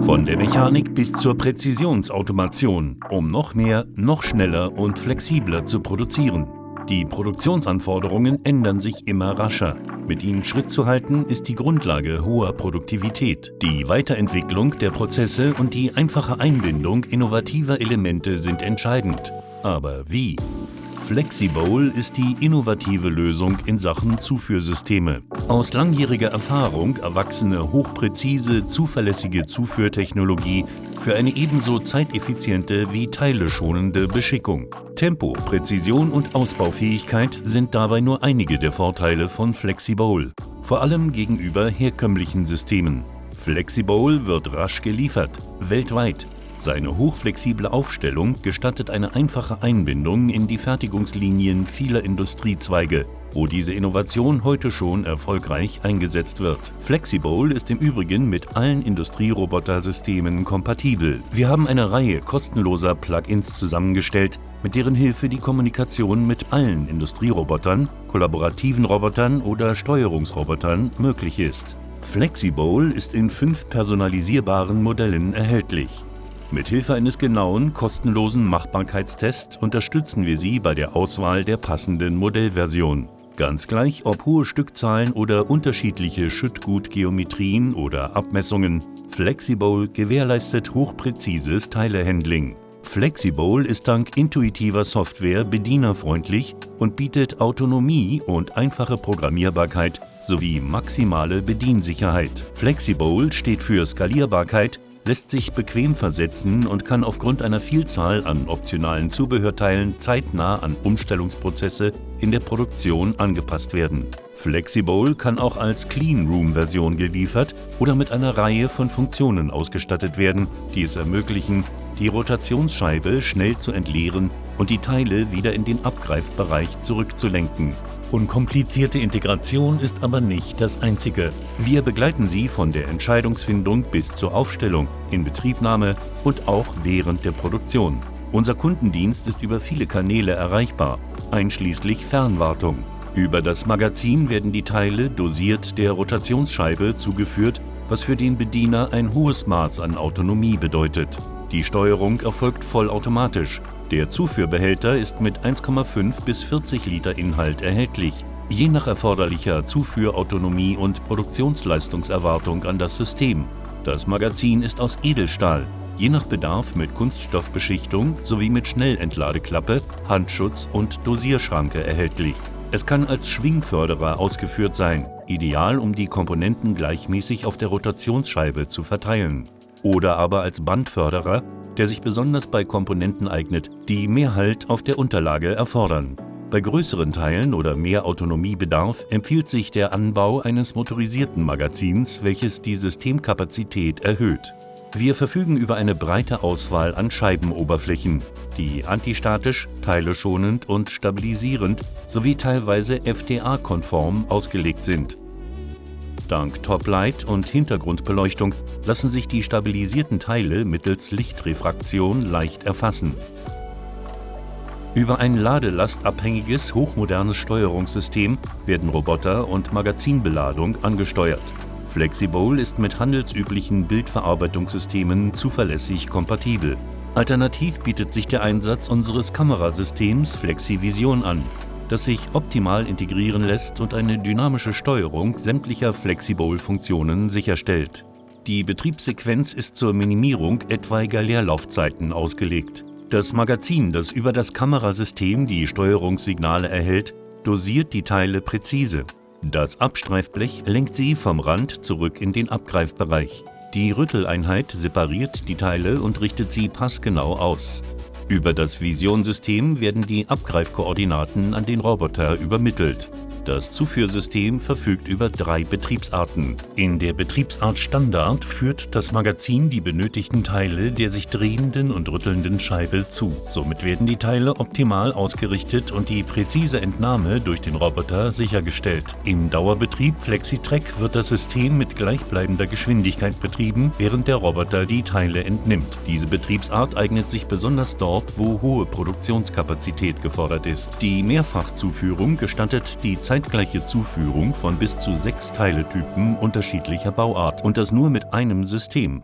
Von der Mechanik bis zur Präzisionsautomation, um noch mehr, noch schneller und flexibler zu produzieren. Die Produktionsanforderungen ändern sich immer rascher. Mit ihnen Schritt zu halten, ist die Grundlage hoher Produktivität. Die Weiterentwicklung der Prozesse und die einfache Einbindung innovativer Elemente sind entscheidend. Aber wie? FlexiBowl ist die innovative Lösung in Sachen Zuführsysteme. Aus langjähriger Erfahrung erwachsene, hochpräzise, zuverlässige Zuführtechnologie für eine ebenso zeiteffiziente wie teileschonende Beschickung. Tempo, Präzision und Ausbaufähigkeit sind dabei nur einige der Vorteile von FlexiBowl, vor allem gegenüber herkömmlichen Systemen. FlexiBowl wird rasch geliefert, weltweit, seine hochflexible Aufstellung gestattet eine einfache Einbindung in die Fertigungslinien vieler Industriezweige, wo diese Innovation heute schon erfolgreich eingesetzt wird. Flexibowl ist im Übrigen mit allen Industrierobotersystemen kompatibel. Wir haben eine Reihe kostenloser Plugins zusammengestellt, mit deren Hilfe die Kommunikation mit allen Industrierobotern, kollaborativen Robotern oder Steuerungsrobotern möglich ist. Flexibowl ist in fünf personalisierbaren Modellen erhältlich. Mit Hilfe eines genauen, kostenlosen Machbarkeitstests unterstützen wir Sie bei der Auswahl der passenden Modellversion. Ganz gleich, ob hohe Stückzahlen oder unterschiedliche Schüttgutgeometrien oder Abmessungen, Flexibowl gewährleistet hochpräzises Teilehandling. Flexibowl ist dank intuitiver Software bedienerfreundlich und bietet Autonomie und einfache Programmierbarkeit sowie maximale Bediensicherheit. Flexibowl steht für Skalierbarkeit, lässt sich bequem versetzen und kann aufgrund einer Vielzahl an optionalen Zubehörteilen zeitnah an Umstellungsprozesse in der Produktion angepasst werden. Flexibowl kann auch als Clean-Room-Version geliefert oder mit einer Reihe von Funktionen ausgestattet werden, die es ermöglichen, die Rotationsscheibe schnell zu entleeren und die Teile wieder in den Abgreifbereich zurückzulenken. Unkomplizierte Integration ist aber nicht das Einzige. Wir begleiten Sie von der Entscheidungsfindung bis zur Aufstellung, Inbetriebnahme und auch während der Produktion. Unser Kundendienst ist über viele Kanäle erreichbar, einschließlich Fernwartung. Über das Magazin werden die Teile dosiert der Rotationsscheibe zugeführt, was für den Bediener ein hohes Maß an Autonomie bedeutet. Die Steuerung erfolgt vollautomatisch, der Zuführbehälter ist mit 1,5 bis 40 Liter Inhalt erhältlich, je nach erforderlicher Zuführautonomie und Produktionsleistungserwartung an das System. Das Magazin ist aus Edelstahl, je nach Bedarf mit Kunststoffbeschichtung sowie mit Schnellentladeklappe, Handschutz und Dosierschranke erhältlich. Es kann als Schwingförderer ausgeführt sein, ideal um die Komponenten gleichmäßig auf der Rotationsscheibe zu verteilen. Oder aber als Bandförderer, der sich besonders bei Komponenten eignet, die mehr Halt auf der Unterlage erfordern. Bei größeren Teilen oder mehr Autonomiebedarf empfiehlt sich der Anbau eines motorisierten Magazins, welches die Systemkapazität erhöht. Wir verfügen über eine breite Auswahl an Scheibenoberflächen, die antistatisch, teileschonend und stabilisierend sowie teilweise FTA-konform ausgelegt sind. Dank Toplight und Hintergrundbeleuchtung lassen sich die stabilisierten Teile mittels Lichtrefraktion leicht erfassen. Über ein ladelastabhängiges, hochmodernes Steuerungssystem werden Roboter und Magazinbeladung angesteuert. Flexibowl ist mit handelsüblichen Bildverarbeitungssystemen zuverlässig kompatibel. Alternativ bietet sich der Einsatz unseres Kamerasystems FlexiVision an, das sich optimal integrieren lässt und eine dynamische Steuerung sämtlicher Flexibowl-Funktionen sicherstellt. Die Betriebssequenz ist zur Minimierung etwaiger Leerlaufzeiten ausgelegt. Das Magazin, das über das Kamerasystem die Steuerungssignale erhält, dosiert die Teile präzise. Das Abstreifblech lenkt sie vom Rand zurück in den Abgreifbereich. Die Rütteleinheit separiert die Teile und richtet sie passgenau aus. Über das Visionsystem werden die Abgreifkoordinaten an den Roboter übermittelt. Das Zuführsystem verfügt über drei Betriebsarten. In der Betriebsart Standard führt das Magazin die benötigten Teile der sich drehenden und rüttelnden Scheibe zu. Somit werden die Teile optimal ausgerichtet und die präzise Entnahme durch den Roboter sichergestellt. Im Dauerbetrieb FlexiTrack wird das System mit gleichbleibender Geschwindigkeit betrieben, während der Roboter die Teile entnimmt. Diese Betriebsart eignet sich besonders dort, wo hohe Produktionskapazität gefordert ist. Die Mehrfachzuführung gestattet die zeitgleiche Zuführung von bis zu sechs Teiletypen unterschiedlicher Bauart und das nur mit einem System.